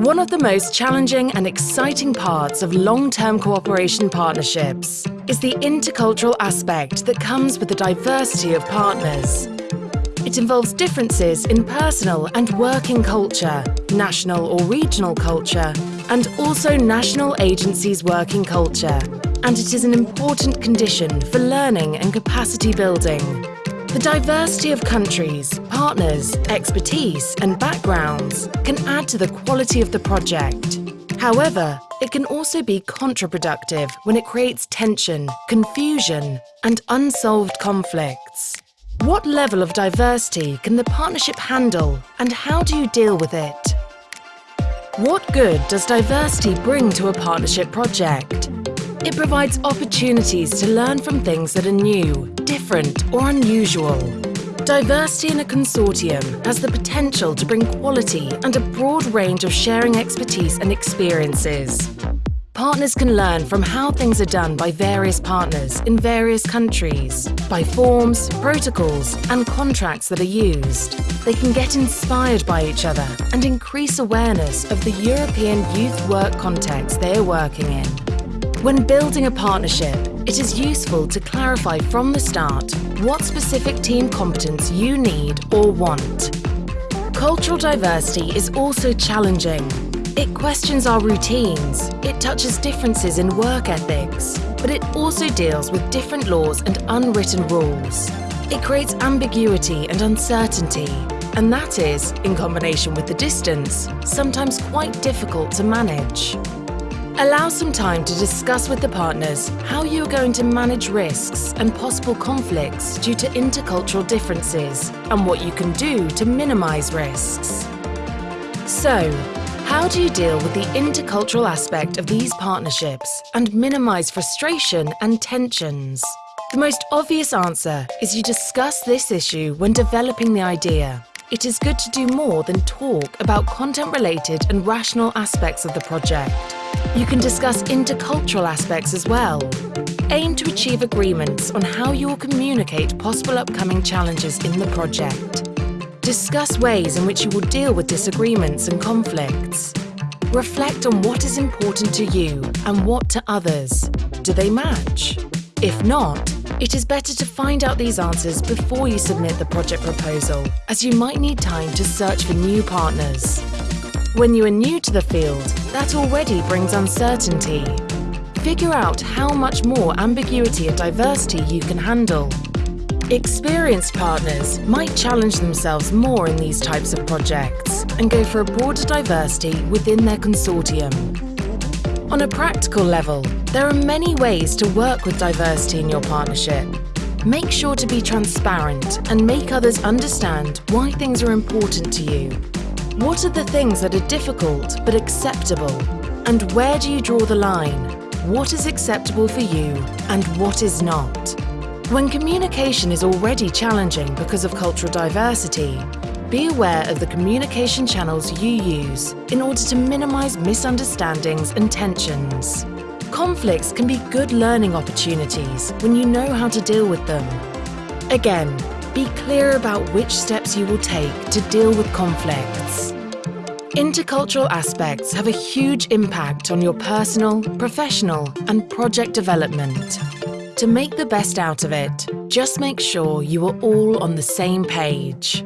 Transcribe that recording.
One of the most challenging and exciting parts of long-term cooperation partnerships is the intercultural aspect that comes with the diversity of partners. It involves differences in personal and working culture, national or regional culture, and also national agencies' working culture. And it is an important condition for learning and capacity building. The diversity of countries, partners, expertise and backgrounds can add to the quality of the project. However, it can also be counterproductive when it creates tension, confusion and unsolved conflicts. What level of diversity can the partnership handle and how do you deal with it? What good does diversity bring to a partnership project? It provides opportunities to learn from things that are new, different or unusual. Diversity in a consortium has the potential to bring quality and a broad range of sharing expertise and experiences. Partners can learn from how things are done by various partners in various countries, by forms, protocols and contracts that are used. They can get inspired by each other and increase awareness of the European youth work context they are working in. When building a partnership, it is useful to clarify from the start what specific team competence you need or want. Cultural diversity is also challenging. It questions our routines, it touches differences in work ethics, but it also deals with different laws and unwritten rules. It creates ambiguity and uncertainty, and that is, in combination with the distance, sometimes quite difficult to manage. Allow some time to discuss with the partners how you are going to manage risks and possible conflicts due to intercultural differences and what you can do to minimise risks. So, how do you deal with the intercultural aspect of these partnerships and minimise frustration and tensions? The most obvious answer is you discuss this issue when developing the idea. It is good to do more than talk about content-related and rational aspects of the project. You can discuss intercultural aspects as well. Aim to achieve agreements on how you will communicate possible upcoming challenges in the project. Discuss ways in which you will deal with disagreements and conflicts. Reflect on what is important to you and what to others. Do they match? If not, it is better to find out these answers before you submit the project proposal, as you might need time to search for new partners. When you are new to the field, that already brings uncertainty. Figure out how much more ambiguity and diversity you can handle. Experienced partners might challenge themselves more in these types of projects and go for a broader diversity within their consortium. On a practical level, there are many ways to work with diversity in your partnership. Make sure to be transparent and make others understand why things are important to you what are the things that are difficult but acceptable? And where do you draw the line? What is acceptable for you and what is not? When communication is already challenging because of cultural diversity, be aware of the communication channels you use in order to minimise misunderstandings and tensions. Conflicts can be good learning opportunities when you know how to deal with them. Again, be clear about which steps you will take to deal with conflicts. Intercultural aspects have a huge impact on your personal, professional and project development. To make the best out of it, just make sure you are all on the same page.